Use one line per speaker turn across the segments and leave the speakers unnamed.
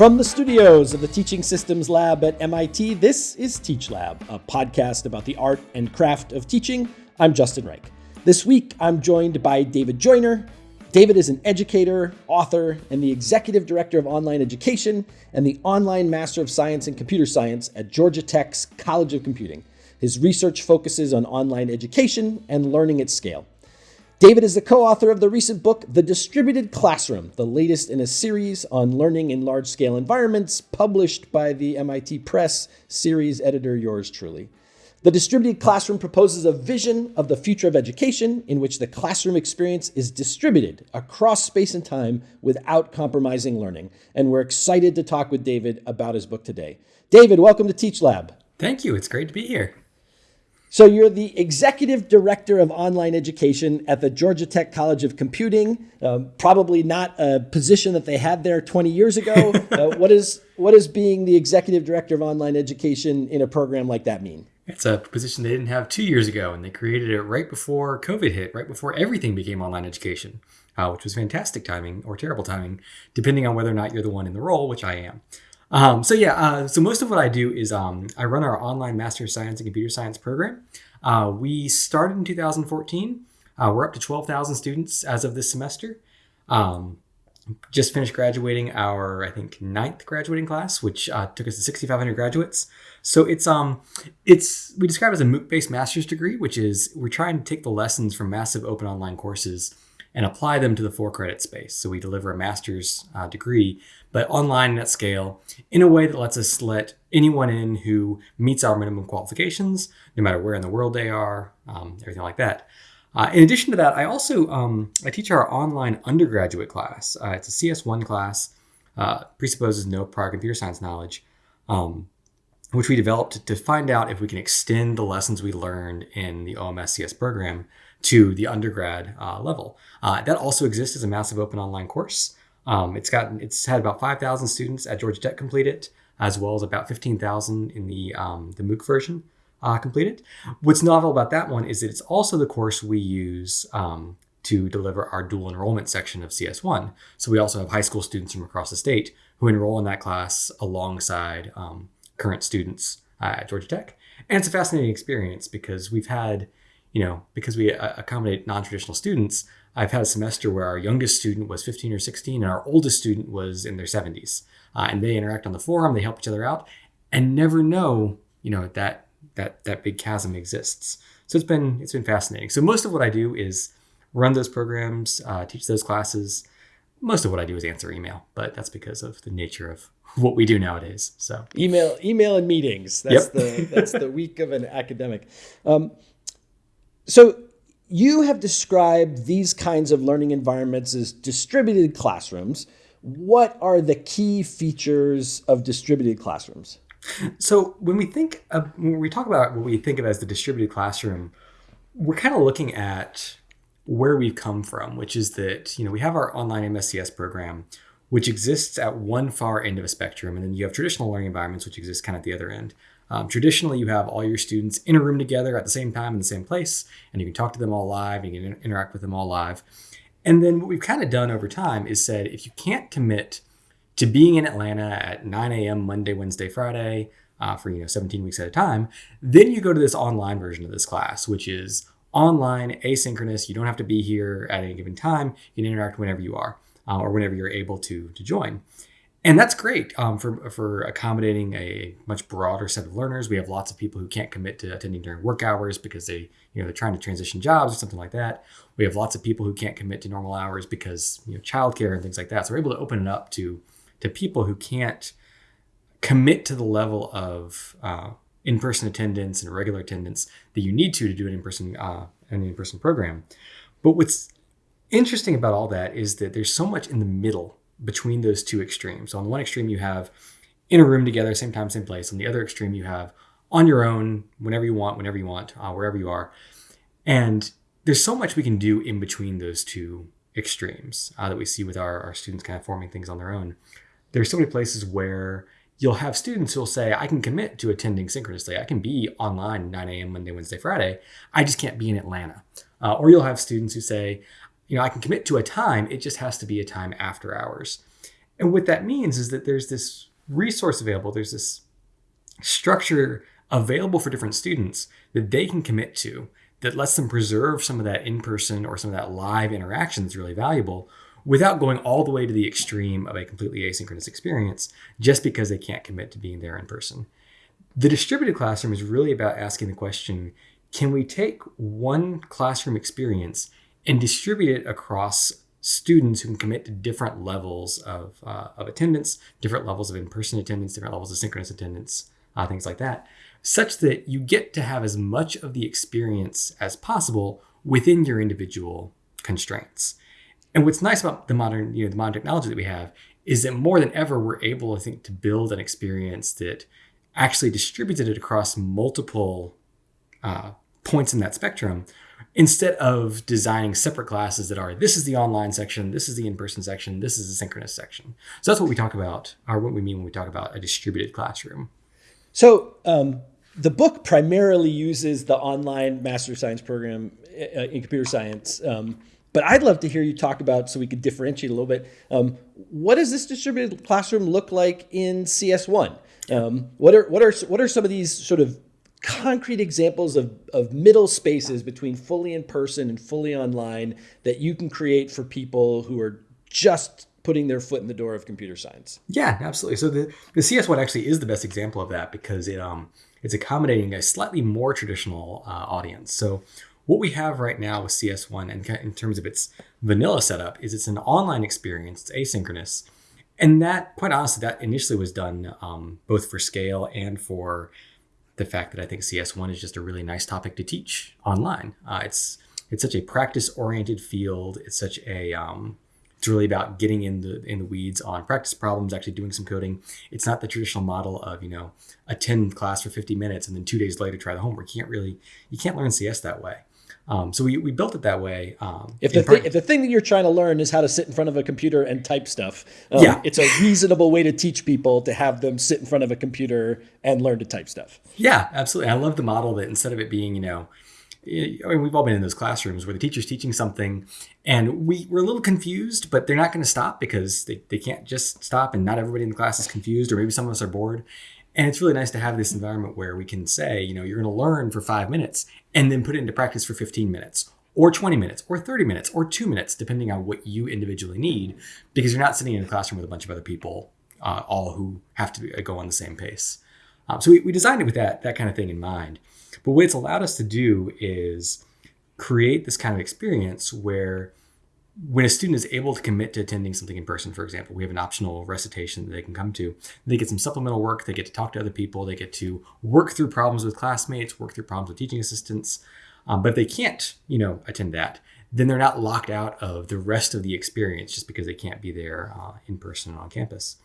From the studios of the Teaching Systems Lab at MIT, this is Teach Lab, a podcast about the art and craft of teaching. I'm Justin Reich. This week, I'm joined by David Joyner. David is an educator, author, and the executive director of online education and the online master of science in computer science at Georgia Tech's College of Computing. His research focuses on online education and learning at scale. David is the co author of the recent book, The Distributed Classroom, the latest in a series on learning in large scale environments, published by the MIT Press, series editor yours truly. The distributed classroom proposes a vision of the future of education in which the classroom experience is distributed across space and time without compromising learning. And we're excited to talk with David about his book today. David, welcome to Teach Lab.
Thank you. It's great to be here.
So you're the executive director of online education at the Georgia Tech College of Computing. Um, probably not a position that they had there 20 years ago. uh, what is what is being the executive director of online education in a program like that mean?
It's a position they didn't have two years ago, and they created it right before COVID hit, right before everything became online education, uh, which was fantastic timing or terrible timing, depending on whether or not you're the one in the role, which I am. Um, so yeah, uh, so most of what I do is um, I run our online Master of Science in Computer Science program. Uh, we started in 2014. Uh, we're up to 12,000 students as of this semester. Um, just finished graduating our, I think, ninth graduating class, which uh, took us to 6,500 graduates. So it's um, it's we describe it as a MOOC-based master's degree, which is we're trying to take the lessons from massive open online courses and apply them to the for credit space. So we deliver a master's uh, degree, but online and at scale in a way that lets us let anyone in who meets our minimum qualifications, no matter where in the world they are, um, everything like that. Uh, in addition to that, I also um, I teach our online undergraduate class. Uh, it's a CS1 class, uh, presupposes no prior computer science knowledge, um, which we developed to find out if we can extend the lessons we learned in the OMS CS program to the undergrad uh, level. Uh, that also exists as a massive open online course. Um, it's got it's had about 5,000 students at Georgia Tech complete it, as well as about 15,000 in the um, the MOOC version uh. What's novel about that one is that it's also the course we use um, to deliver our dual enrollment section of CS1. So we also have high school students from across the state who enroll in that class alongside um, current students uh, at Georgia Tech. And it's a fascinating experience because we've had you know, because we uh, accommodate non-traditional students, I've had a semester where our youngest student was 15 or 16 and our oldest student was in their 70s. Uh, and they interact on the forum, they help each other out and never know, you know, that that that big chasm exists. So it's been it's been fascinating. So most of what I do is run those programs, uh, teach those classes. Most of what I do is answer email, but that's because of the nature of what we do nowadays. So
email, email, and meetings. That's yep. the that's the week of an academic. Um, so you have described these kinds of learning environments as distributed classrooms. What are the key features of distributed classrooms?
So when we think of, when we talk about what we think of as the distributed classroom, we're kind of looking at where we've come from, which is that you know we have our online MSCS program, which exists at one far end of a spectrum, and then you have traditional learning environments, which exist kind of at the other end. Um, traditionally, you have all your students in a room together at the same time in the same place, and you can talk to them all live, you can interact with them all live. And then what we've kind of done over time is said if you can't commit to being in Atlanta at 9 a.m. Monday, Wednesday, Friday uh, for you know 17 weeks at a time, then you go to this online version of this class, which is online, asynchronous. You don't have to be here at any given time. You can interact whenever you are uh, or whenever you're able to to join and that's great um, for for accommodating a much broader set of learners. We have lots of people who can't commit to attending during work hours because they you know they're trying to transition jobs or something like that. We have lots of people who can't commit to normal hours because you know childcare and things like that. So we're able to open it up to to people who can't commit to the level of uh, in-person attendance and regular attendance that you need to to do an in-person uh, an in-person program. But what's interesting about all that is that there's so much in the middle between those two extremes. So on the one extreme, you have in a room together, same time, same place. On the other extreme, you have on your own, whenever you want, whenever you want, uh, wherever you are. And there's so much we can do in between those two extremes uh, that we see with our, our students kind of forming things on their own. There's so many places where you'll have students who'll say, I can commit to attending synchronously. I can be online 9 a.m. Monday, Wednesday, Friday. I just can't be in Atlanta. Uh, or you'll have students who say, you know, I can commit to a time. It just has to be a time after hours. And what that means is that there's this resource available, there's this structure available for different students that they can commit to that lets them preserve some of that in person or some of that live interaction that's really valuable without going all the way to the extreme of a completely asynchronous experience just because they can't commit to being there in person. The distributed classroom is really about asking the question can we take one classroom experience and distribute it across students who can commit to different levels of, uh, of attendance, different levels of in person attendance, different levels of synchronous attendance, uh, things like that, such that you get to have as much of the experience as possible within your individual constraints. And what's nice about the modern, you know, the modern technology that we have is that more than ever, we're able, I think, to build an experience that actually distributed it across multiple uh, points in that spectrum instead of designing separate classes that are this is the online section, this is the in-person section, this is the synchronous section. So that's what we talk about, or what we mean when we talk about a distributed classroom.
So um, the book primarily uses the online Master of Science program uh, in computer science. Um, but I'd love to hear you talk about, so we could differentiate a little bit. Um, what does this distributed classroom look like in CS1? Um, what are what are what are some of these sort of concrete examples of, of middle spaces between fully in person and fully online that you can create for people who are just putting their foot in the door of computer science.
Yeah, absolutely. So the, the CS1 actually is the best example of that because it um it's accommodating a slightly more traditional uh, audience. So what we have right now with CS1 and in terms of its vanilla setup is it's an online experience, it's asynchronous. And that, quite honestly, that initially was done um, both for scale and for the fact that I think CS1 is just a really nice topic to teach online. Uh, it's it's such a practice oriented field. It's such a um, it's really about getting in the in the weeds on practice problems, actually doing some coding. It's not the traditional model of you know attend class for 50 minutes and then two days later try the homework. You can't really you can't learn CS that way. Um, so we, we built it that way. Um,
if the thing, if the thing that you're trying to learn is how to sit in front of a computer and type stuff, um, yeah. it's a reasonable way to teach people to have them sit in front of a computer and learn to type stuff.
Yeah, absolutely. I love the model that instead of it being, you know, I mean, we've all been in those classrooms where the teacher's teaching something and we, we're a little confused, but they're not going to stop because they, they can't just stop and not everybody in the class is confused or maybe some of us are bored. And it's really nice to have this environment where we can say, you know, you're going to learn for five minutes and then put it into practice for 15 minutes or 20 minutes or 30 minutes or two minutes, depending on what you individually need, because you're not sitting in a classroom with a bunch of other people, uh, all who have to go on the same pace. Um, so we, we designed it with that, that kind of thing in mind. But what it's allowed us to do is create this kind of experience where when a student is able to commit to attending something in person, for example, we have an optional recitation that they can come to. They get some supplemental work. They get to talk to other people. They get to work through problems with classmates, work through problems with teaching assistants. Um, but if they can't, you know, attend that, then they're not locked out of the rest of the experience just because they can't be there uh, in person on campus.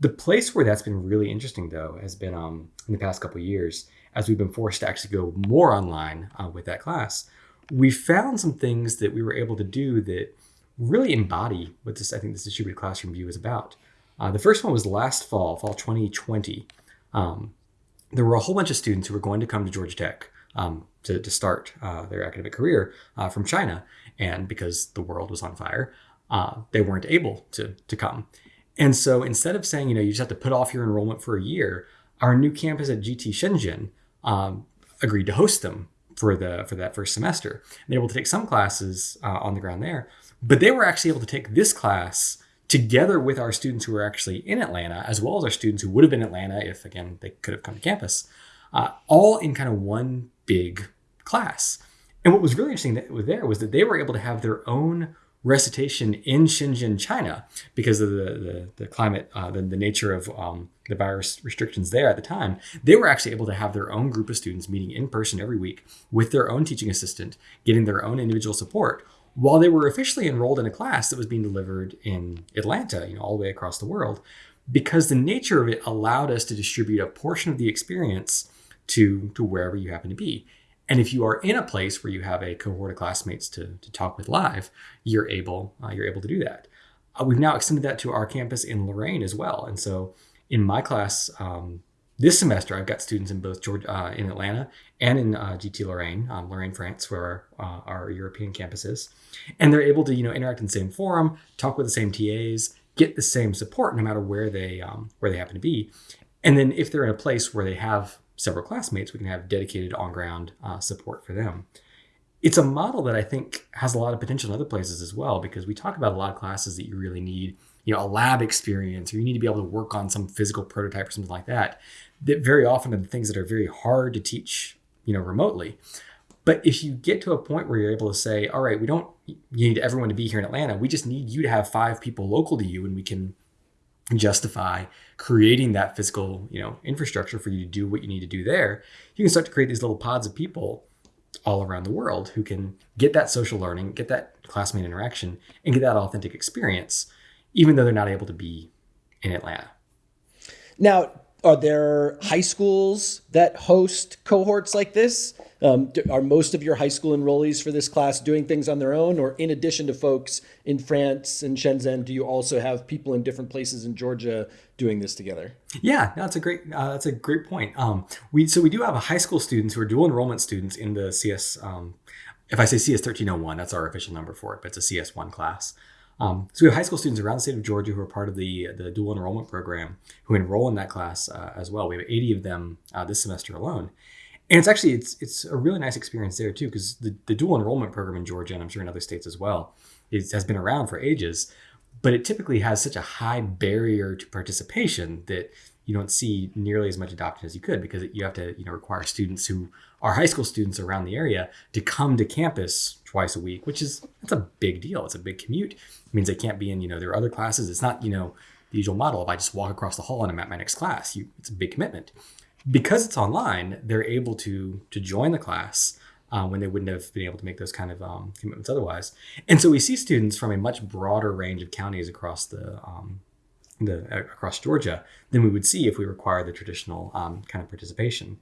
The place where that's been really interesting, though, has been um, in the past couple years as we've been forced to actually go more online uh, with that class. We found some things that we were able to do that really embody what this I think this distributed classroom view is about. Uh, the first one was last fall, fall 2020. Um, there were a whole bunch of students who were going to come to Georgia Tech um, to, to start uh, their academic career uh, from China, and because the world was on fire, uh, they weren't able to to come. And so instead of saying, you know, you just have to put off your enrollment for a year, our new campus at GT Shenzhen um, agreed to host them for the for that first semester. And they're able to take some classes uh, on the ground there, but they were actually able to take this class together with our students who were actually in Atlanta, as well as our students who would have been in Atlanta if, again, they could have come to campus, uh, all in kind of one big class. And what was really interesting that was there was that they were able to have their own recitation in Shenzhen, China, because of the the, the climate, uh, the, the nature of um, the virus restrictions there at the time. They were actually able to have their own group of students meeting in person every week with their own teaching assistant, getting their own individual support, while they were officially enrolled in a class that was being delivered in Atlanta, you know, all the way across the world, because the nature of it allowed us to distribute a portion of the experience to to wherever you happen to be. And if you are in a place where you have a cohort of classmates to, to talk with live, you're able uh, you're able to do that. Uh, we've now extended that to our campus in Lorraine as well. And so in my class, um, this semester, I've got students in both Georgia, uh, in Atlanta and in uh, GT Lorraine, um, Lorraine, France, where our, uh, our European campus is, and they're able to you know interact in the same forum, talk with the same TAs, get the same support no matter where they um, where they happen to be. And then if they're in a place where they have several classmates, we can have dedicated on ground uh, support for them. It's a model that I think has a lot of potential in other places as well because we talk about a lot of classes that you really need, you know, a lab experience or you need to be able to work on some physical prototype or something like that. That very often are the things that are very hard to teach, you know, remotely. But if you get to a point where you're able to say, all right, we don't need everyone to be here in Atlanta. We just need you to have five people local to you and we can justify creating that physical, you know, infrastructure for you to do what you need to do there. You can start to create these little pods of people all around the world who can get that social learning, get that classmate interaction, and get that authentic experience, even though they're not able to be in Atlanta.
Now, are there high schools that host cohorts like this? Um, are most of your high school enrollees for this class doing things on their own, or in addition to folks in France and Shenzhen, do you also have people in different places in Georgia doing this together?
Yeah, that's a great uh, that's a great point. Um, we so we do have high school students who are dual enrollment students in the CS. Um, if I say CS thirteen oh one, that's our official number for it, but it's a CS one class. Um, so we have high school students around the state of Georgia who are part of the the dual enrollment program who enroll in that class uh, as well. We have 80 of them uh, this semester alone, and it's actually it's it's a really nice experience there too because the, the dual enrollment program in Georgia and I'm sure in other states as well is, has been around for ages, but it typically has such a high barrier to participation that you don't see nearly as much adoption as you could because you have to you know require students who are high school students around the area to come to campus twice a week, which is that's a big deal. It's a big commute. It means they can't be in you know their other classes. It's not you know the usual model. If I just walk across the hall and I'm at my next class, you, it's a big commitment because it's online, they're able to to join the class uh, when they wouldn't have been able to make those kind of um, commitments otherwise. And so we see students from a much broader range of counties across the um, the uh, across Georgia than we would see if we require the traditional um, kind of participation.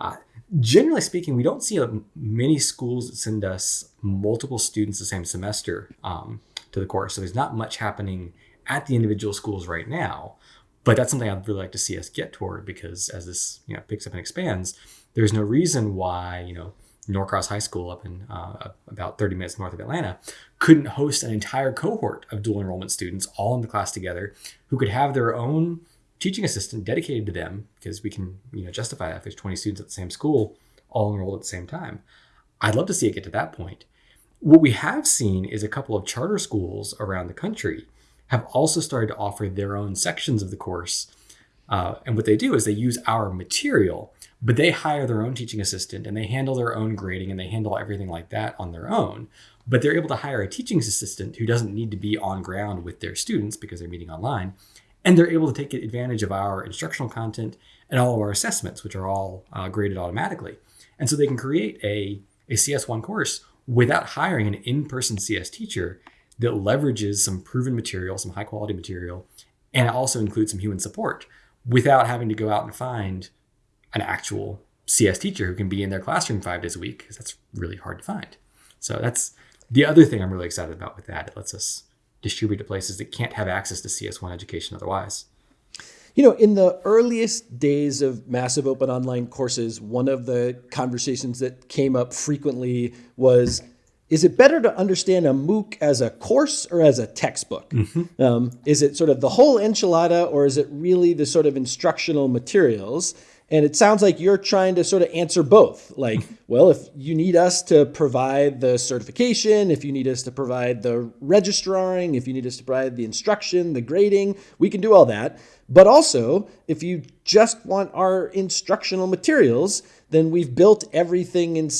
Uh, generally speaking, we don't see many schools that send us multiple students the same semester um, to the course. So there's not much happening at the individual schools right now. But that's something I'd really like to see us get toward because as this you know picks up and expands, there's no reason why you know Norcross High School up in uh, about 30 minutes north of Atlanta couldn't host an entire cohort of dual enrollment students all in the class together who could have their own teaching assistant dedicated to them because we can you know justify that if there's 20 students at the same school all enrolled at the same time. I'd love to see it get to that point. What we have seen is a couple of charter schools around the country have also started to offer their own sections of the course. Uh, and what they do is they use our material, but they hire their own teaching assistant and they handle their own grading and they handle everything like that on their own. But they're able to hire a teaching assistant who doesn't need to be on ground with their students because they're meeting online. And they're able to take advantage of our instructional content and all of our assessments, which are all uh, graded automatically. And so they can create a, a CS1 course without hiring an in person CS teacher that leverages some proven material, some high quality material, and also includes some human support without having to go out and find an actual CS teacher who can be in their classroom five days a week because that's really hard to find. So that's the other thing I'm really excited about with that. It lets us distribute to places that can't have access to CS1 education otherwise.
You know, in the earliest days of massive open online courses, one of the conversations that came up frequently was is it better to understand a MOOC as a course or as a textbook? Mm-hmm. Um, is it sort of the whole enchilada or is it really the sort of instructional materials? And it sounds like you're trying to sort of answer both. Like, well, if you need us to provide the certification, if you need us to provide the registering, if you need us to provide the instruction, the grading, we can do all that. But also, if you just want our instructional materials, then we've built everything in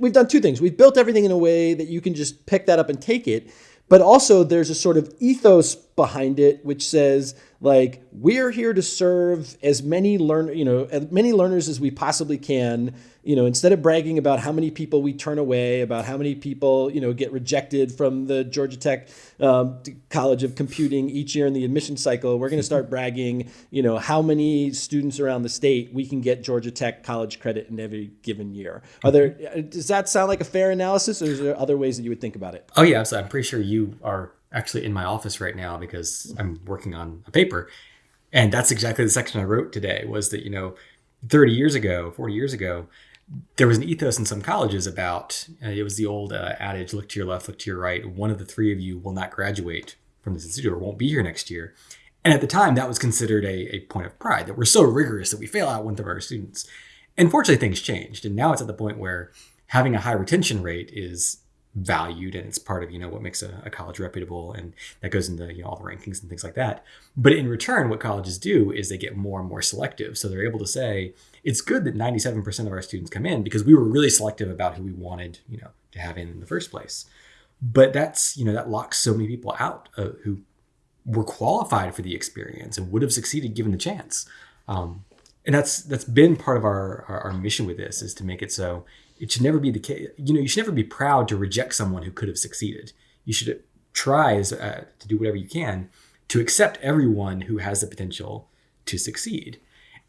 we've done two things. We've built everything in a way that you can just pick that up and take it, but also there's a sort of ethos behind it which says like we're here to serve as many learn you know as many learners as we possibly can. You know instead of bragging about how many people we turn away about how many people you know get rejected from the georgia tech um, college of computing each year in the admission cycle we're going to start bragging you know how many students around the state we can get georgia tech college credit in every given year. Are there does that sound like a fair analysis or is there other ways that you would think about it?
Oh yeah so i'm pretty sure you are actually in my office right now because I'm working on a paper. And that's exactly the section I wrote today was that, you know, 30 years ago, 40 years ago, there was an ethos in some colleges about uh, it was the old uh, adage look to your left, look to your right. One of the three of you will not graduate from this institute or won't be here next year. And at the time, that was considered a, a point of pride that we're so rigorous that we fail out one third of our students. Unfortunately, things changed. And now it's at the point where having a high retention rate is valued and it's part of you know what makes a, a, college reputable and that goes into you know all the rankings and things like that. But in return what colleges do is they get more and more selective. So they're able to say it's good that 97% of our students come in because we were really selective about who we wanted you know to have in in the first place. But that's you know that locks so many people out uh, who were qualified for the experience and would have succeeded given the chance. Um, and that's that's been part of our, our, our mission with this is to make it so it should never be the case. You know, you should never be proud to reject someone who could have succeeded. You should try uh, to do whatever you can to accept everyone who has the potential to succeed.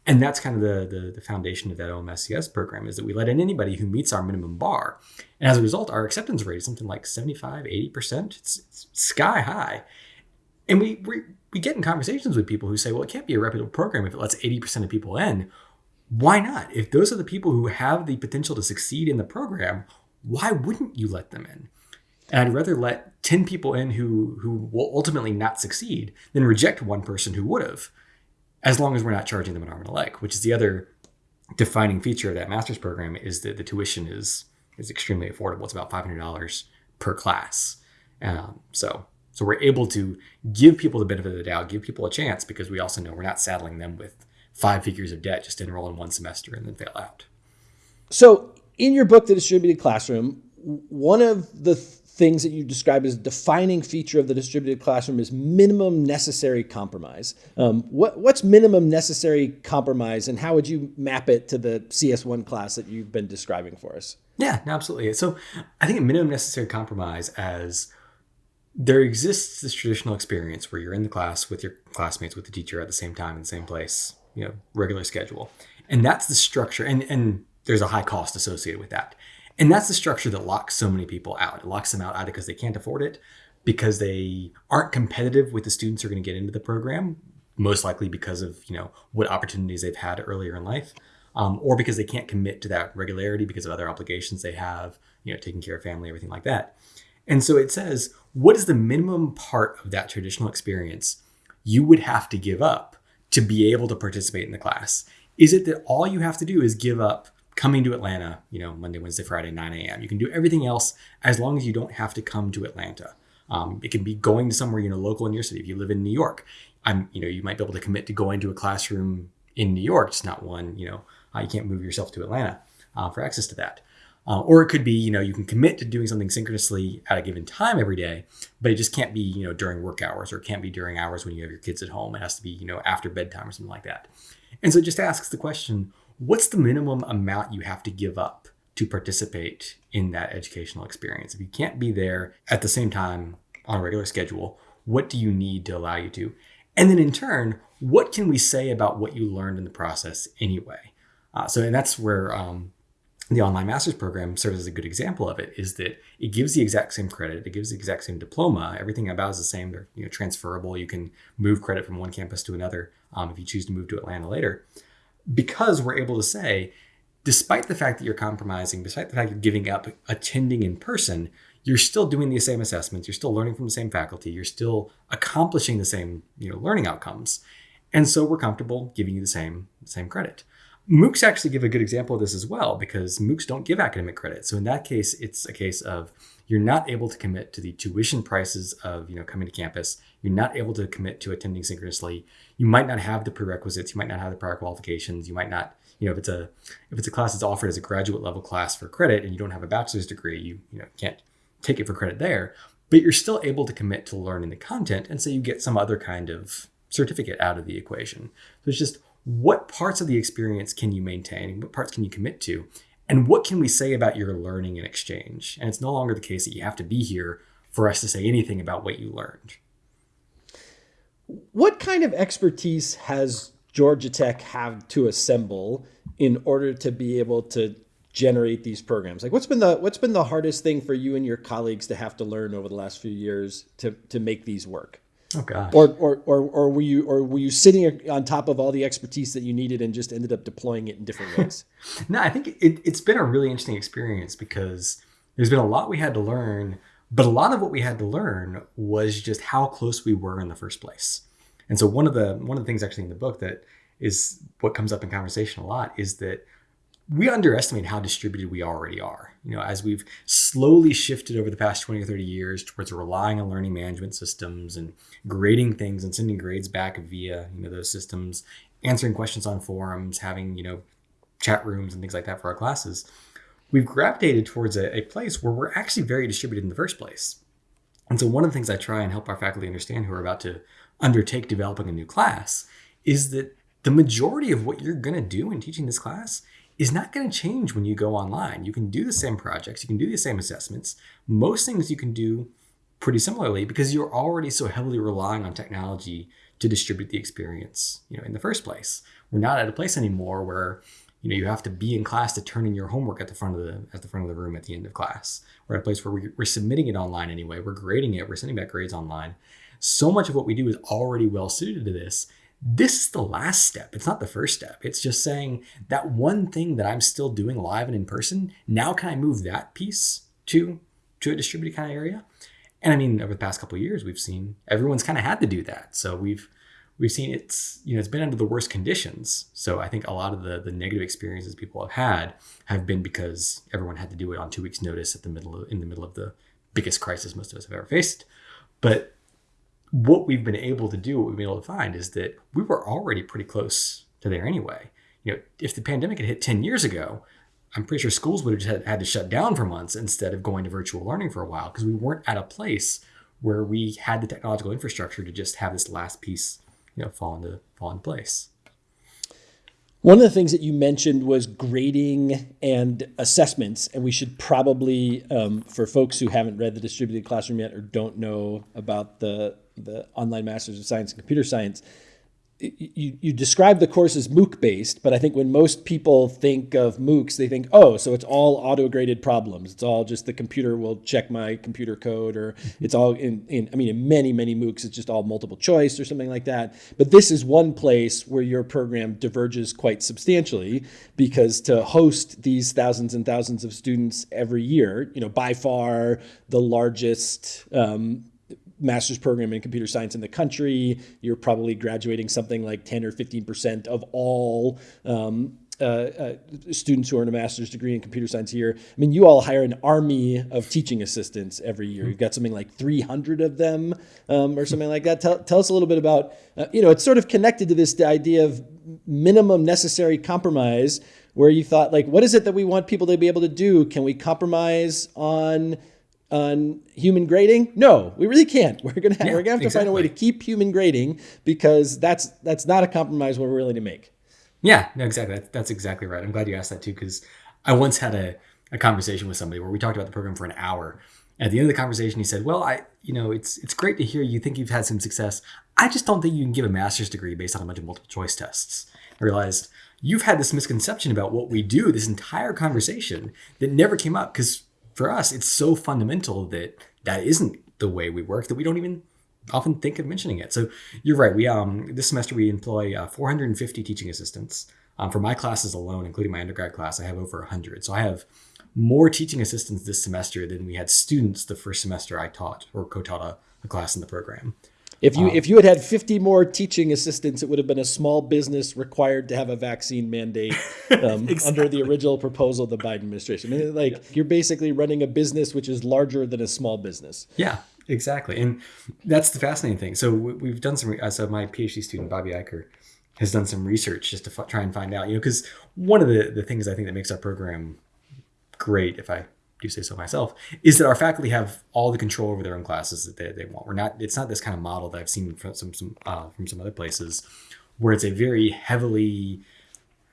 And that's kind of the, the, the foundation of that OMSCS program is that we let in anybody who meets our minimum bar. And as a result, our acceptance rate is something like 75, 80%. It's, it's sky high. And we, we, we get in conversations with people who say, well, it can't be a reputable program if it lets 80% of people in why not? If those are the people who have the potential to succeed in the program, why wouldn't you let them in? And I'd rather let 10 people in who, who will ultimately not succeed than reject one person who would have, as long as we're not charging them an arm and a leg, which is the other defining feature of that master's program is that the tuition is is extremely affordable. It's about $500 per class. Um, so so we're able to give people the benefit of the doubt, give people a chance because we also know we're not saddling them with five figures of debt just to enroll in one semester and then fail out.
So, in your book, The Distributed Classroom, one of the things that you describe as a defining feature of the distributed classroom is minimum necessary compromise. Um, what, what's minimum necessary compromise, and how would you map it to the CS1 class that you've been describing for us?
Yeah, absolutely. So, I think a minimum necessary compromise as there exists this traditional experience where you're in the class with your classmates, with the teacher at the same time in the same place, you know regular schedule. And that's the structure and and there's a high cost associated with that. And that's the structure that locks so many people out. It locks them out either because they can't afford it because they aren't competitive with the students who are going to get into the program most likely because of you know what opportunities they've had earlier in life um, or because they can't commit to that regularity because of other obligations they have you know taking care of family everything like that. And so it says what is the minimum part of that traditional experience you would have to give up to be able to participate in the class? Is it that all you have to do is give up coming to Atlanta, you know, Monday, Wednesday, Friday, 9 a.m.? You can do everything else as long as you don't have to come to Atlanta. Um, it can be going to somewhere, you know, local in your city. If you live in New York, I'm, you know, you might be able to commit to going to a classroom in New York. It's not one, you know, uh, you can't move yourself to Atlanta uh, for access to that. Uh, or it could be, you know, you can commit to doing something synchronously at a given time every day, but it just can't be, you know, during work hours or it can't be during hours when you have your kids at home. It has to be, you know, after bedtime or something like that. And so it just asks the question what's the minimum amount you have to give up to participate in that educational experience? If you can't be there at the same time on a regular schedule, what do you need to allow you to? And then in turn, what can we say about what you learned in the process anyway? Uh, so, and that's where um, the online master's program serves as a good example of it is that it gives the exact same credit it gives the exact same diploma everything about is the same they're you know transferable you can move credit from one campus to another um, if you choose to move to atlanta later. Because we're able to say despite the fact that you're compromising despite the fact you're giving up attending in person you're still doing the same assessments you're still learning from the same faculty you're still accomplishing the same you know learning outcomes. And so we're comfortable giving you the same same credit MOOCs actually give a good example of this as well because MOOCs don't give academic credit. So in that case, it's a case of you're not able to commit to the tuition prices of you know coming to campus. You're not able to commit to attending synchronously. You might not have the prerequisites. You might not have the prior qualifications. You might not you know if it's a if it's a class that's offered as a graduate level class for credit and you don't have a bachelor's degree, you you know can't take it for credit there. But you're still able to commit to learning the content, and so you get some other kind of certificate out of the equation. So it's just what parts of the experience can you maintain? What parts can you commit to? And what can we say about your learning and exchange? And it's no longer the case that you have to be here for us to say anything about what you learned.
What kind of expertise has Georgia Tech have to assemble in order to be able to generate these programs? Like what's been the what's been the hardest thing for you and your colleagues to have to learn over the last few years to to make these work?
Oh gosh.
Or, or, or, or were you, or were you sitting on top of all the expertise that you needed and just ended up deploying it in different ways?
no, I think it, it's been a really interesting experience because there's been a lot we had to learn But a lot of what we had to learn was just how close we were in the first place. And so one of the one of the things actually in the book that is what comes up in conversation a lot is that we underestimate how distributed we already are. You know, as we've slowly shifted over the past 20 or 30 years towards relying on learning management systems and grading things and sending grades back via, you know, those systems, answering questions on forums, having, you know, chat rooms and things like that for our classes, we've gravitated towards a, a place where we're actually very distributed in the first place. And so one of the things I try and help our faculty understand who are about to undertake developing a new class is that the majority of what you're going to do in teaching this class is not going to change when you go online. You can do the same projects, you can do the same assessments. Most things you can do pretty similarly because you're already so heavily relying on technology to distribute the experience, you know, in the first place. We're not at a place anymore where you know you have to be in class to turn in your homework at the front of the at the front of the room at the end of class. We're at a place where we're, we're submitting it online anyway. We're grading it. We're sending back grades online. So much of what we do is already well suited to this this is the last step. It's not the first step. It's just saying that one thing that I'm still doing live and in person, now can I move that piece to to a distributed kind of area? And I mean, over the past couple years, we've seen everyone's kind of had to do that. So we've we've seen it's you know it's been under the worst conditions. So I think a lot of the the negative experiences people have had have been because everyone had to do it on two weeks' notice at the middle of, in the middle of the biggest crisis most of us have ever faced. But what we've been able to do, what we've been able to find is that we were already pretty close to there anyway. You know, if the pandemic had hit 10 years ago, I'm pretty sure schools would have had, had to shut down for months instead of going to virtual learning for a while because we weren't at a place where we had the technological infrastructure to just have this last piece, you know, fall into fall into place.
One of the things that you mentioned was grading and assessments, and we should probably, um, for folks who haven't read the distributed classroom yet or don't know about the the online Masters of Science and Computer Science, you, you describe the course as MOOC based, but I think when most people think of MOOCs, they think, oh, so it's all auto graded problems. It's all just the computer will check my computer code, or it's all in, in, I mean, in many, many MOOCs, it's just all multiple choice or something like that. But this is one place where your program diverges quite substantially because to host these thousands and thousands of students every year, you know, by far the largest um, master's program in computer science in the country. You're probably graduating something like 10 or 15% of all um, uh, uh, students who earn a master's degree in computer science here. I mean, you all hire an army of teaching assistants every year. You've got something like 300 of them um, or something like that. Tell, tell us a little bit about, uh, you know, it's sort of connected to this idea of minimum necessary compromise where you thought like, what is it that we want people to be able to do? Can we compromise on on human grading? No, we really can't. We're gonna have, yeah, we're gonna have to exactly. find a way to keep human grading because that's that's not a compromise we're willing to make.
Yeah, no, exactly. That's, that's exactly right. I'm glad you asked that too because I once had a, a conversation with somebody where we talked about the program for an hour. At the end of the conversation, he said, "Well, I, you know, it's it's great to hear you think you've had some success. I just don't think you can give a master's degree based on a bunch of multiple choice tests." I realized you've had this misconception about what we do this entire conversation that never came up because for us, it's so fundamental that that isn't the way we work that we don't even often think of mentioning it. So you're right. We um this semester we employ uh, 450 teaching assistants. Um, for my classes alone, including my undergrad class, I have over 100. So I have more teaching assistants this semester than we had students the first semester I taught or co-taught a, a class in the program.
If you um, if you had had 50 more teaching assistants, it would have been a small business required to have a vaccine mandate um, exactly. under the original proposal of the Biden administration. I mean, like yeah. you're basically running a business which is larger than a small business.
Yeah, exactly, and that's the fascinating thing. So we've done some. Uh, so my PhD student Bobbie Eicher has done some research just to f- try and find out. You know, because one of the the things I think that makes our program great, if I do say so myself, is that our faculty have all the control over their own classes that they, they want. We're not, it's not this kind of model that I've seen from some, some uh, from some other places where it's a very heavily,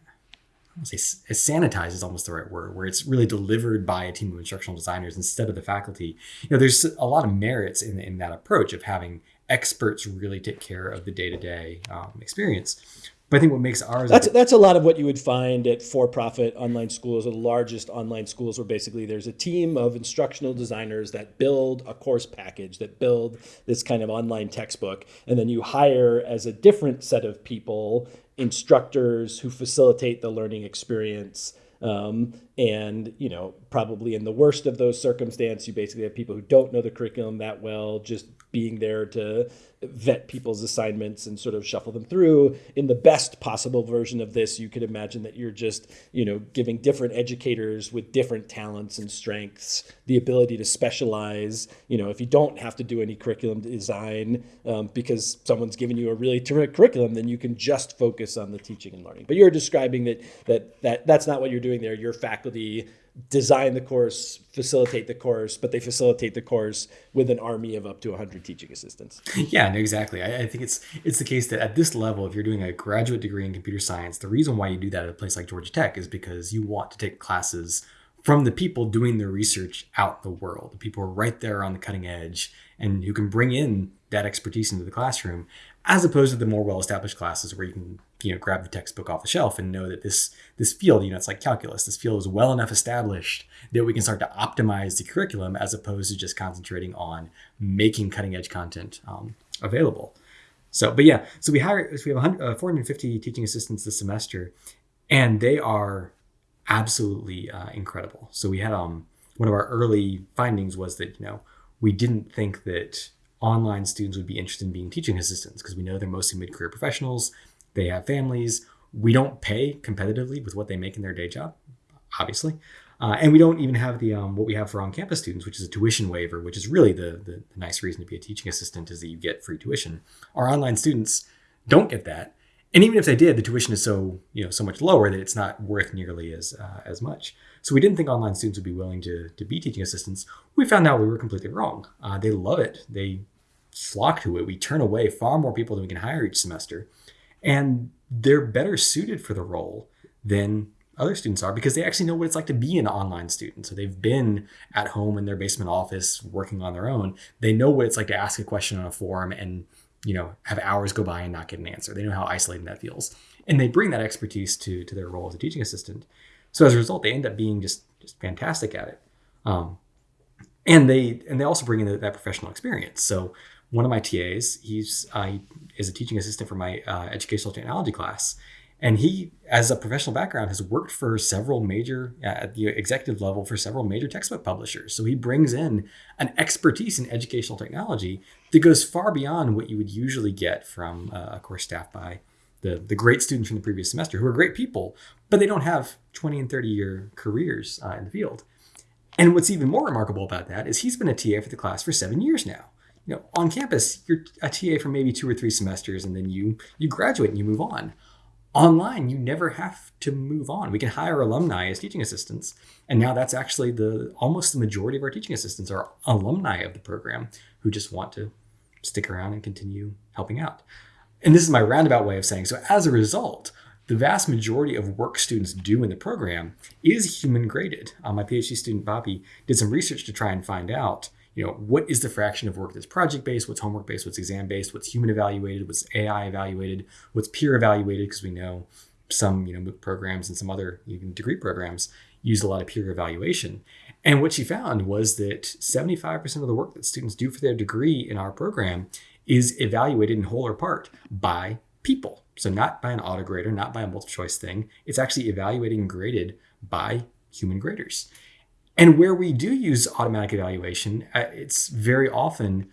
I don't say sanitized is almost the right word, where it's really delivered by a team of instructional designers instead of the faculty. You know, there's a lot of merits in, in that approach of having experts really take care of the day-to-day um, experience but I think what makes ours
that's that's a lot of what you would find at for-profit online schools, or the largest online schools, where basically there's a team of instructional designers that build a course package, that build this kind of online textbook, and then you hire as a different set of people instructors who facilitate the learning experience. Um, and you know, probably in the worst of those circumstances, you basically have people who don't know the curriculum that well, just being there to vet people's assignments and sort of shuffle them through. In the best possible version of this, you could imagine that you're just, you know, giving different educators with different talents and strengths the ability to specialize. You know, if you don't have to do any curriculum design um, because someone's given you a really terrific curriculum, then you can just focus on the teaching and learning. But you're describing that that that that's not what you're doing there. Your faculty design the course, facilitate the course, but they facilitate the course with an army of up to 100 teaching assistants.
Yeah, no, exactly. I, I, think it's it's the case that at this level, if you're doing a graduate degree in computer science, the reason why you do that at a place like Georgia Tech is because you want to take classes from the people doing the research out in the world, the people who are right there on the cutting edge and who can bring in that expertise into the classroom, as opposed to the more well-established classes where you can you know grab the textbook off the shelf and know that this this field you know it's like calculus. This field is well enough established that we can start to optimize the curriculum as opposed to just concentrating on making cutting edge content um, available. So but yeah so we hire so we have uh, 450 teaching assistants this semester and they are absolutely uh, incredible. So we had um one of our early findings was that you know we didn't think that online students would be interested in being teaching assistants because we know they're mostly mid-career professionals they have families. We don't pay competitively with what they make in their day job, obviously. Uh, and we don't even have the um, what we have for on-campus students, which is a tuition waiver, which is really the, the, the nice reason to be a teaching assistant is that you get free tuition. Our online students don't get that, and even if they did, the tuition is so you know so much lower that it's not worth nearly as uh, as much. So we didn't think online students would be willing to to be teaching assistants. We found out we were completely wrong. Uh, they love it. They flock to it. We turn away far more people than we can hire each semester and they're better suited for the role than other students are because they actually know what it's like to be an online student. So they've been at home in their basement office working on their own. They know what it's like to ask a question on a forum and you know have hours go by and not get an answer. They know how isolating that feels, and they bring that expertise to to their role as a teaching assistant. So as a result, they end up being just just fantastic at it. Um, and they and they also bring in that professional experience. So one of my TAs, he's uh, is a teaching assistant for my uh, educational technology class, and he, as a professional background, has worked for several major uh, at the executive level for several major textbook publishers. So he brings in an expertise in educational technology that goes far beyond what you would usually get from uh, a course staff by the the great students from the previous semester who are great people, but they don't have 20 and 30 year careers uh, in the field. And what's even more remarkable about that is he's been a TA for the class for seven years now you know, on campus, you're a TA for maybe two or three semesters, and then you you graduate and you move on. Online, you never have to move on. We can hire alumni as teaching assistants, and now that's actually the almost the majority of our teaching assistants are alumni of the program who just want to stick around and continue helping out. And this is my roundabout way of saying so. As a result, the vast majority of work students do in the program is human graded. Uh, my PhD student Bobbie did some research to try and find out you know, what is the fraction of work that's project based, what's homework based, what's exam based, what's human evaluated, what's AI evaluated, what's peer evaluated, because we know some, you know, MOOC programs and some other even degree programs use a lot of peer evaluation. And what she found was that 75% of the work that students do for their degree in our program is evaluated in whole or part by people. So not by an auto grader, not by a multiple choice thing. It's actually evaluated and graded by human graders. And where we do use automatic evaluation, uh, it's very often,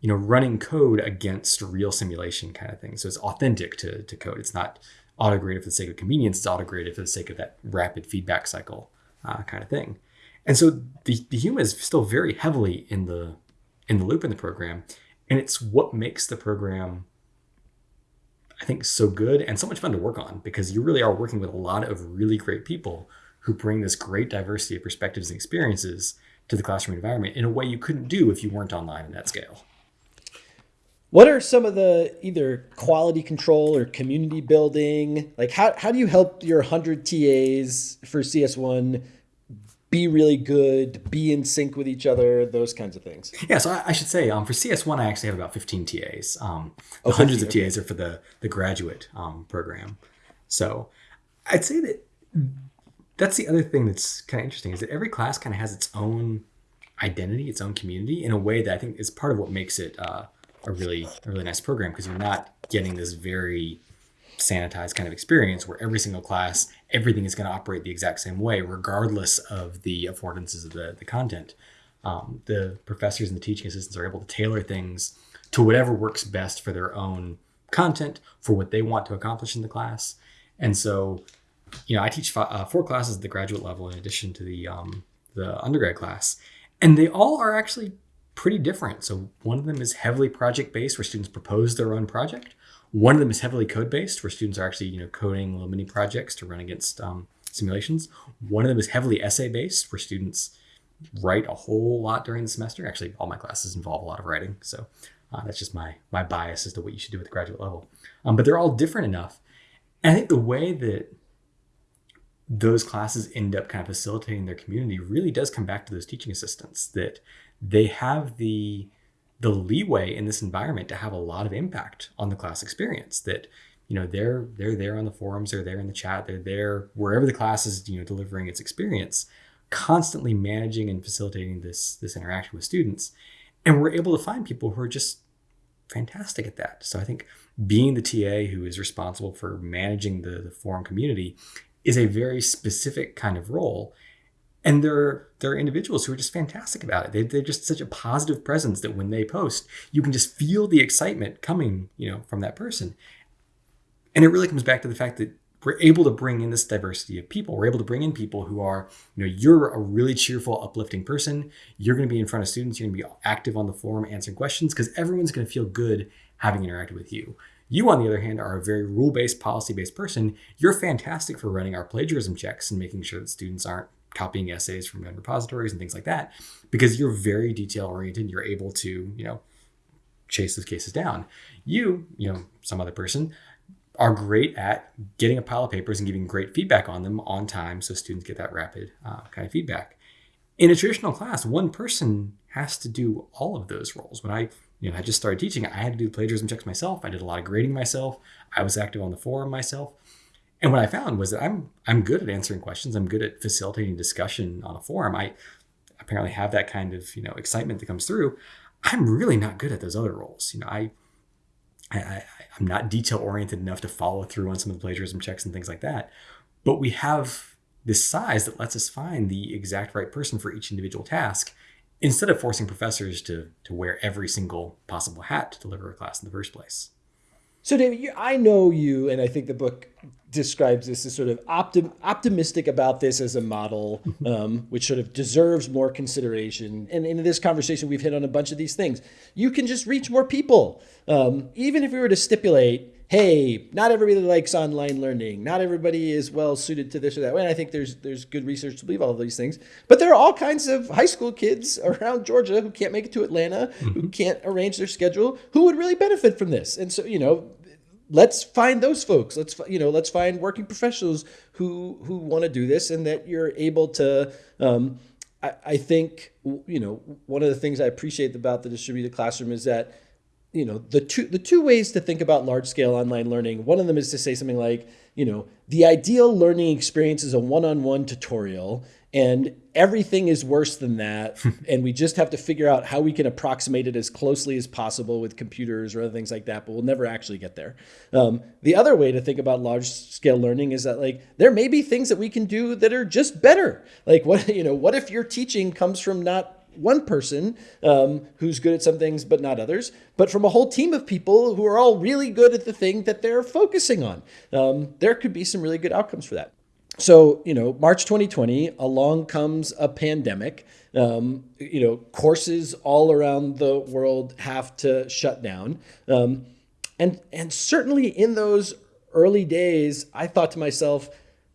you know, running code against real simulation kind of thing. So it's authentic to, to code. It's not auto-graded for the sake of convenience. It's auto-graded for the sake of that rapid feedback cycle uh, kind of thing. And so the, the human is still very heavily in the in the loop in the program, and it's what makes the program, I think, so good and so much fun to work on because you really are working with a lot of really great people who bring this great diversity of perspectives and experiences to the classroom environment in a way you couldn't do if you weren't online in that scale.
What are some of the either quality control or community building? Like how, how do you help your 100 TAs for CS1 be really good, be in sync with each other, those kinds of things?
Yeah, so I, I should say um, for CS1, I actually have about 15 TAs. Um, oh, hundreds of TAs are for the, the graduate um, program. So I'd say that that's the other thing that's kind of interesting is that every class kind of has its own identity, its own community in a way that I think is part of what makes it uh, a really a really nice program because you're not getting this very sanitized kind of experience where every single class, everything is going to operate the exact same way, regardless of the affordances of the, the content. Um, the professors and the teaching assistants are able to tailor things to whatever works best for their own content, for what they want to accomplish in the class. And so, you know, I teach five, uh, four classes at the graduate level in addition to the um, the undergrad class, and they all are actually pretty different. So one of them is heavily project based, where students propose their own project. One of them is heavily code based, where students are actually you know coding little mini projects to run against um, simulations. One of them is heavily essay based, where students write a whole lot during the semester. Actually, all my classes involve a lot of writing, so uh, that's just my my bias as to what you should do at the graduate level. Um, but they're all different enough, and I think the way that those classes end up kind of facilitating their community really does come back to those teaching assistants that they have the the leeway in this environment to have a lot of impact on the class experience that you know they're they're there on the forums they're there in the chat they're there wherever the class is you know delivering its experience constantly managing and facilitating this this interaction with students. And we're able to find people who are just fantastic at that. So i think being the ta who is responsible for managing the, the forum community is a very specific kind of role and there, there are individuals who are just fantastic about it. They, they're just such a positive presence that when they post, you can just feel the excitement coming, you know, from that person. And it really comes back to the fact that we're able to bring in this diversity of people. We're able to bring in people who are, you know, you're a really cheerful, uplifting person. You're going to be in front of students. You're going to be active on the forum, answering questions, because everyone's going to feel good having interacted with you. You, on the other hand, are a very rule based, policy based person. You're fantastic for running our plagiarism checks and making sure that students aren't copying essays from repositories and things like that. Because you're very detail oriented you're able to you know chase those cases down. You you know some other person are great at getting a pile of papers and giving great feedback on them on time so students get that rapid uh, kind of feedback. In a traditional class one person has to do all of those roles. When i you know i just started teaching i had to do plagiarism checks myself i did a lot of grading myself i was active on the forum myself and what I found was that I'm I'm good at answering questions. I'm good at facilitating discussion on a forum. I apparently have that kind of you know excitement that comes through. I'm really not good at those other roles. You know, I, I, I I'm not detail oriented enough to follow through on some of the plagiarism checks and things like that. But we have this size that lets us find the exact right person for each individual task instead of forcing professors to to wear every single possible hat to deliver a class in the first place.
So, David, you, I know you, and I think the book describes this as sort of optim, optimistic about this as a model, um, which sort of deserves more consideration. And in this conversation, we've hit on a bunch of these things. You can just reach more people. Um, even if we were to stipulate, hey, not everybody likes online learning, not everybody is well suited to this or that. Way. And I think there's there's good research to believe all of these things. But there are all kinds of high school kids around Georgia who can't make it to Atlanta, mm-hmm. who can't arrange their schedule, who would really benefit from this. And so, you know, let's find those folks let's you know let's find working professionals who who want to do this and that you're able to um, I, I think you know one of the things i appreciate about the distributed classroom is that you know the two the two ways to think about large scale online learning one of them is to say something like you know the ideal learning experience is a one-on-one tutorial and everything is worse than that and we just have to figure out how we can approximate it as closely as possible with computers or other things like that but we'll never actually get there. Um, the other way to think about large scale learning is that like there may be things that we can do that are just better. Like what you know what if your teaching comes from not one person um, who's good at some things but not others, but from a whole team of people who are all really good at the thing that they're focusing on. Um, there could be some really good outcomes for that. So you know march 2020 along comes a pandemic. Um, you know courses all around the world have to shut down. Um, and and certainly in those early days i thought to myself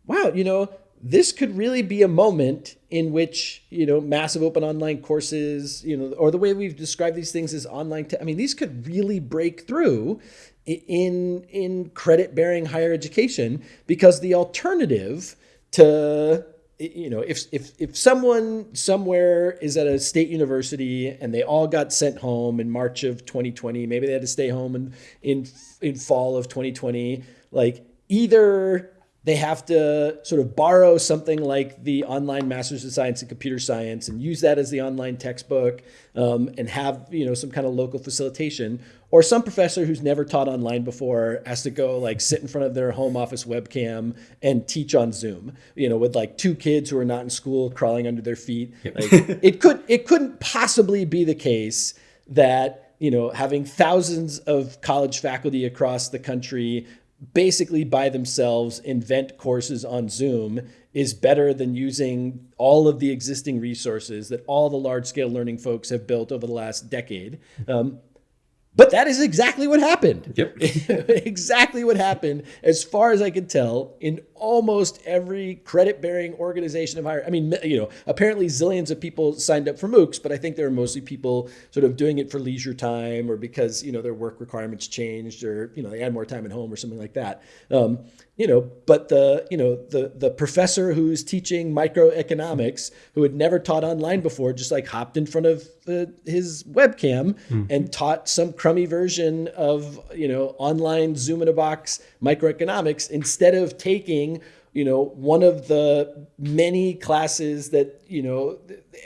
wow you know this could really be a moment in which you know massive open online courses you know or the way we've described these things as online i mean these could really break through in in credit bearing higher education because the alternative to you know if if if someone somewhere is at a state university and they all got sent home in March of 2020 maybe they had to stay home in in in fall of 2020 like either they have to sort of borrow something like the online Masters of Science in Computer Science and use that as the online textbook um, and have you know some kind of local facilitation. Or some professor who's never taught online before has to go like sit in front of their home office webcam and teach on Zoom. You know, with like two kids who are not in school crawling under their feet. Yep. Like, it could it couldn't possibly be the case that you know having thousands of college faculty across the country basically by themselves invent courses on Zoom is better than using all of the existing resources that all the large scale learning folks have built over the last decade. Um, but that is exactly what happened.
Yep.
exactly what happened, as far as I could tell, in almost every credit bearing organization of higher. I mean, you know, apparently zillions of people signed up for MOOCs, but I think there are mostly people sort of doing it for leisure time or because, you know, their work requirements changed or, you know, they had more time at home or something like that. Um, you know, but the you know the the professor who's teaching microeconomics who had never taught online before just like hopped in front of the, his webcam mm-hmm. and taught some crummy version of you know online Zoom in a box microeconomics instead of taking you know one of the many classes that you know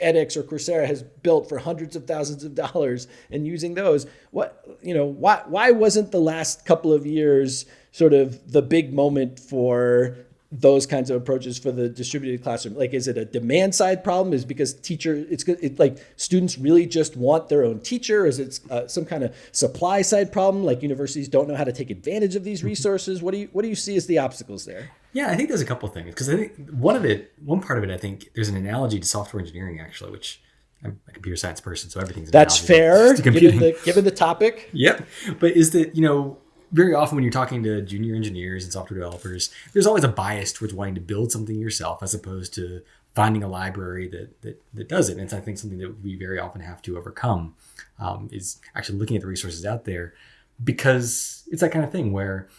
edX or Coursera has built for hundreds of thousands of dollars and using those what you know why why wasn't the last couple of years sort of the big moment for those kinds of approaches for the distributed classroom? Like is it a demand side problem? Is because teacher it's it, like students really just want their own teacher? Is it uh, some kind of supply side problem? Like universities don't know how to take advantage of these mm-hmm. resources? What do you what do you see as the obstacles there?
Yeah i think there's a couple things because i think one of it one part of it i think there's an analogy to software engineering actually which I'm a computer science person, so everything's
that's fair. Given the, given the topic.
Yep, but is that you know very often when you're talking to junior engineers and software developers, there's always a bias towards wanting to build something yourself as opposed to finding a library that that, that does it. And it's I think something that we very often have to overcome um, is actually looking at the resources out there because it's that kind of thing where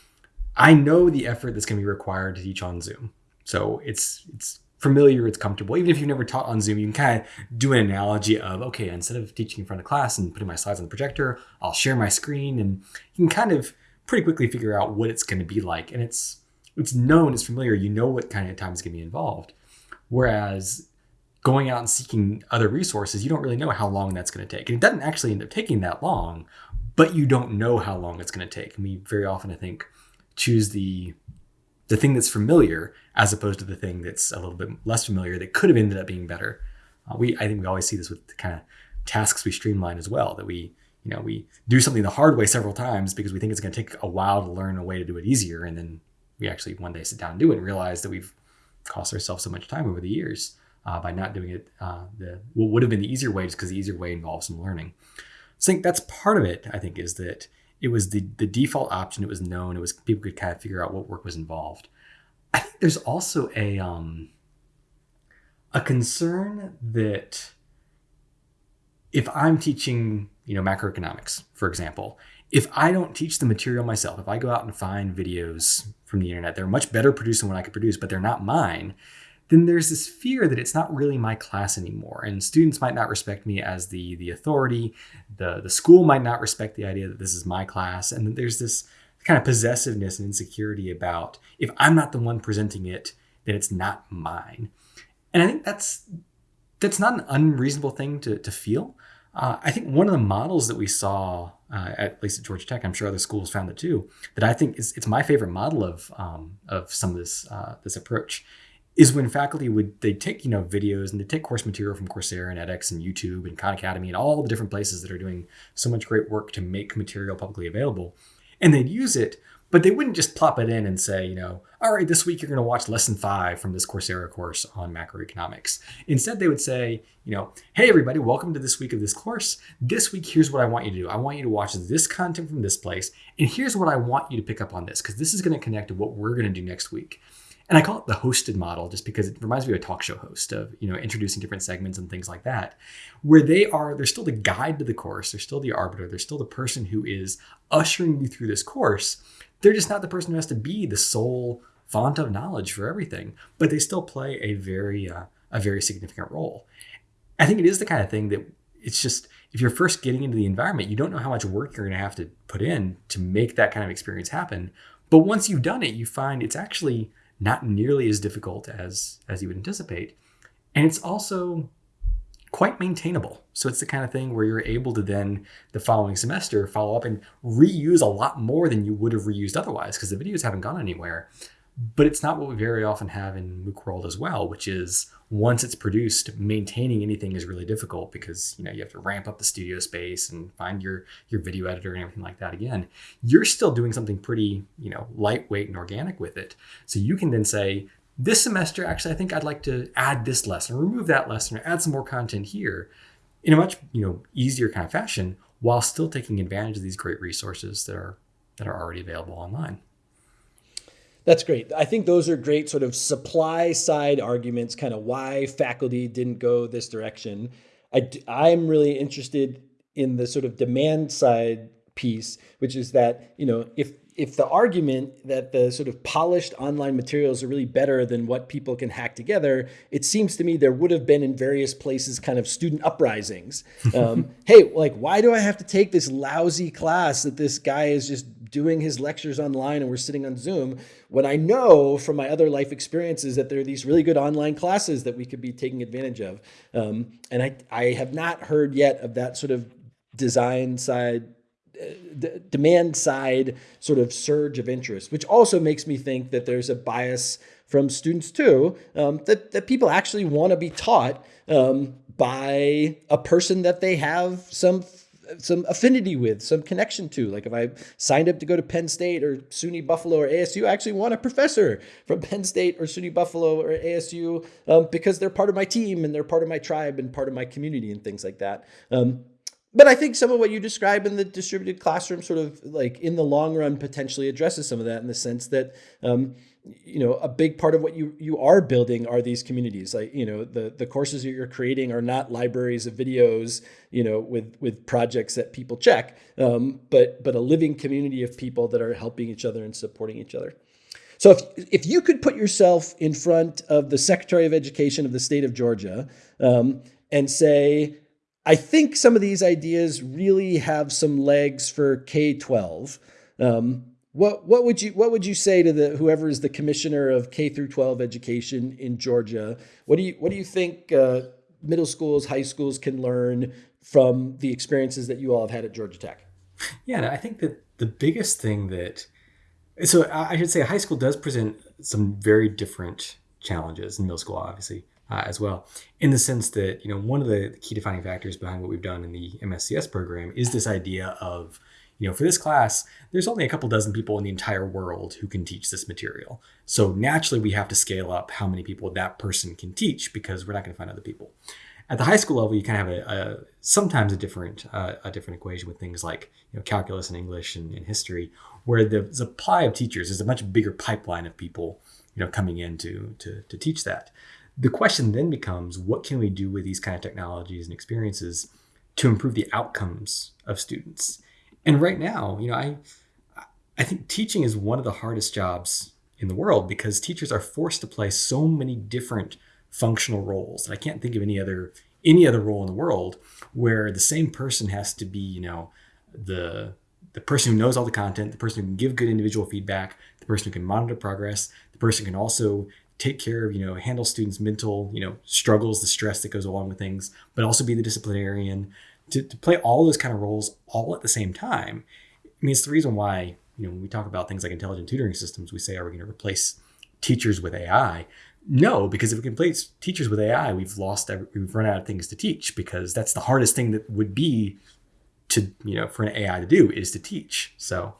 I know the effort that's going to be required to teach on Zoom. So it's it's familiar, it's comfortable. Even if you've never taught on Zoom, you can kind of do an analogy of okay, instead of teaching in front of class and putting my slides on the projector, I'll share my screen, and you can kind of pretty quickly figure out what it's going to be like. And it's it's known, it's familiar, you know what kind of time is going to be involved. Whereas going out and seeking other resources, you don't really know how long that's going to take. And it doesn't actually end up taking that long, but you don't know how long it's going to take. And we very often, I think, choose the the thing that's familiar as opposed to the thing that's a little bit less familiar that could have ended up being better. Uh, we I think we always see this with the kind of tasks we streamline as well that we you know we do something the hard way several times because we think it's going to take a while to learn a way to do it easier. And then we actually one day sit down and do it and realize that we've cost ourselves so much time over the years uh, by not doing it uh, the what would have been the easier way just because the easier way involves some learning. So I think that's part of it I think is that it was the the default option. It was known. It was people could kind of figure out what work was involved. I think there's also a um, a concern that if I'm teaching you know, macroeconomics, for example. If I don't teach the material myself, if I go out and find videos from the internet, they're much better produced than what I could produce, but they're not mine, then there's this fear that it's not really my class anymore. And students might not respect me as the, the authority. The, the school might not respect the idea that this is my class. And there's this kind of possessiveness and insecurity about if I'm not the one presenting it, then it's not mine. And I think that's that's not an unreasonable thing to, to feel. Uh, I think one of the models that we saw, uh, at least at Georgia Tech, I'm sure other schools found it too, that I think is it's my favorite model of um, of some of this uh, this approach, is when faculty would they take you know videos and they take course material from Coursera and edX and YouTube and Khan Academy and all the different places that are doing so much great work to make material publicly available, and they'd use it but they wouldn't just plop it in and say, you know, all right, this week you're going to watch lesson five from this Coursera course on macroeconomics. Instead, they would say, you know, hey, everybody, welcome to this week of this course. This week, here's what I want you to do. I want you to watch this content from this place. And here's what I want you to pick up on this, because this is going to connect to what we're going to do next week. And I call it the hosted model just because it reminds me of a talk show host of, you know, introducing different segments and things like that, where they are, they're still the guide to the course. They're still the arbiter. They're still the person who is ushering you through this course they're just not the person who has to be the sole font of knowledge for everything, but they still play a very uh, a very significant role. I think it is the kind of thing that it's just if you're first getting into the environment, you don't know how much work you're going to have to put in to make that kind of experience happen. But once you've done it, you find it's actually not nearly as difficult as as you would anticipate. And it's also quite maintainable. So it's the kind of thing where you're able to then the following semester follow up and reuse a lot more than you would have reused otherwise because the videos haven't gone anywhere. But it's not what we very often have in MOOC world as well, which is once it's produced, maintaining anything is really difficult because you know you have to ramp up the studio space and find your your video editor and everything like that again. You're still doing something pretty, you know, lightweight and organic with it. So you can then say, this semester, actually, I think I'd like to add this lesson, remove that lesson, or add some more content here in a much you know easier kind of fashion while still taking advantage of these great resources that are that are already available online.
That's great. I think those are great sort of supply side arguments, kind of why faculty didn't go this direction. I, I'm really interested in the sort of demand side piece, which is that, you know, if if the argument that the sort of polished online materials are really better than what people can hack together, it seems to me there would have been in various places kind of student uprisings. Um, hey, like, why do I have to take this lousy class that this guy is just doing his lectures online and we're sitting on Zoom when I know from my other life experiences that there are these really good online classes that we could be taking advantage of. Um, and I, I have not heard yet of that sort of design side demand side sort of surge of interest, which also makes me think that there's a bias from students too, um, that, that people actually want to be taught um, by a person that they have some some affinity with, some connection to. Like if I signed up to go to Penn State or SUNY Buffalo or ASU, I actually want a professor from Penn State or SUNY Buffalo or ASU um, because they're part of my team and they're part of my tribe and part of my community and things like that. Um, but I think some of what you describe in the distributed classroom sort of like in the long run potentially addresses some of that in the sense that um, you know a big part of what you you are building are these communities. Like you know the the courses that you're creating are not libraries of videos you know with with projects that people check um, but but a living community of people that are helping each other and supporting each other. So if if you could put yourself in front of the secretary of education of the state of georgia um, and say I think some of these ideas really have some legs for K twelve. Um, what what would you what would you say to the whoever is the commissioner of K through twelve education in Georgia? What do you what do you think uh, middle schools, high schools can learn from the experiences that you all have had at Georgia Tech?
Yeah, I think that the biggest thing that so I should say high school does present some very different challenges in middle school, obviously uh, as well, in the sense that you know one of the key defining factors behind what we've done in the MSCS program is this idea of you know for this class there's only a couple dozen people in the entire world who can teach this material. So naturally we have to scale up how many people that person can teach because we're not going to find other people. At the high school level you kind of have a, a sometimes a different uh, a different equation with things like you know calculus and english and, and history where the supply of teachers is a much bigger pipeline of people you know coming in to to, to teach that the question then becomes what can we do with these kind of technologies and experiences to improve the outcomes of students? And right now, you know, I I think teaching is one of the hardest jobs in the world because teachers are forced to play so many different functional roles. And I can't think of any other any other role in the world where the same person has to be, you know, the the person who knows all the content, the person who can give good individual feedback, the person who can monitor progress, the person who can also take care of, you know, handle students' mental, you know, struggles, the stress that goes along with things, but also be the disciplinarian, to, to play all those kind of roles all at the same time. I mean, it's the reason why, you know, when we talk about things like intelligent tutoring systems, we say, are we going to replace teachers with AI? No, because if we can replace teachers with AI, we've lost, we've run out of things to teach because that's the hardest thing that would be to, you know, for an AI to do is to teach. So,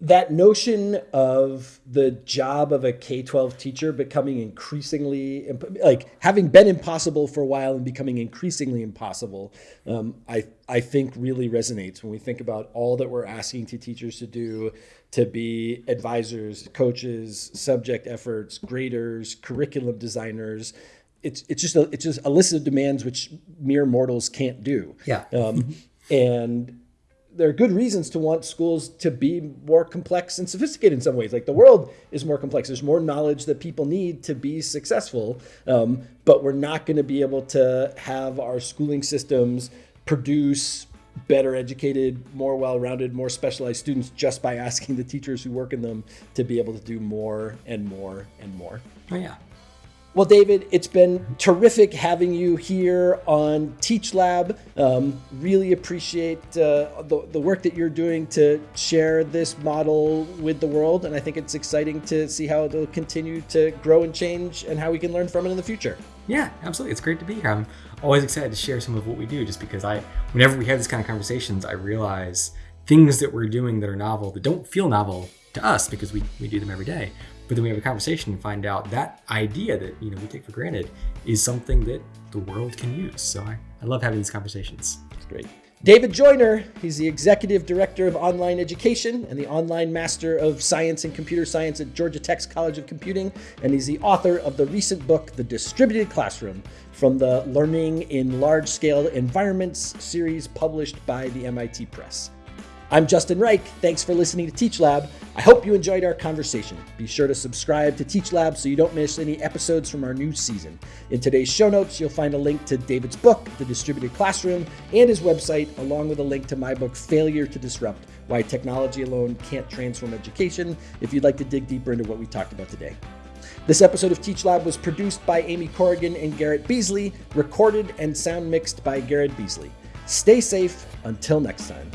that notion of the job of a K 12 teacher becoming increasingly, like having been impossible for a while and becoming increasingly impossible, um, I, I think really resonates when we think about all that we're asking to teachers to do to be advisors, coaches, subject efforts, graders, curriculum designers. It's, it's just a, it's just a list of demands which mere mortals can't do.
Yeah.
Um, and there are good reasons to want schools to be more complex and sophisticated in some ways. Like the world is more complex. There's more knowledge that people need to be successful, um, but we're not going to be able to have our schooling systems produce better educated, more well rounded, more specialized students just by asking the teachers who work in them to be able to do more and more and more.
Oh, yeah.
Well, David, it's been terrific having you here on Teach Lab. Um, really appreciate uh, the, the work that you're doing to share this model with the world. And I think it's exciting to see how it'll continue to grow and change and how we can learn from it in the future.
Yeah, absolutely. It's great to be here. I'm always excited to share some of what we do just because I, whenever we have these kind of conversations, I realize things that we're doing that are novel, that don't feel novel to us because we, we do them every day. But then we have a conversation and find out that idea that you know we take for granted is something that the world can use. So I, I love having these conversations.
It's great. David Joyner, he's the Executive Director of Online Education and the Online Master of Science and Computer Science at Georgia Tech's College of Computing, and he's the author of the recent book, The Distributed Classroom, from the Learning in Large Scale Environments series published by the MIT Press. I'm Justin Reich. Thanks for listening to Teach Lab. I hope you enjoyed our conversation. Be sure to subscribe to Teach Lab so you don't miss any episodes from our new season. In today's show notes, you'll find a link to David's book, The Distributed Classroom, and his website, along with a link to my book, Failure to Disrupt Why Technology Alone Can't Transform Education, if you'd like to dig deeper into what we talked about today. This episode of Teach Lab was produced by Amy Corrigan and Garrett Beasley, recorded and sound mixed by Garrett Beasley. Stay safe until next time.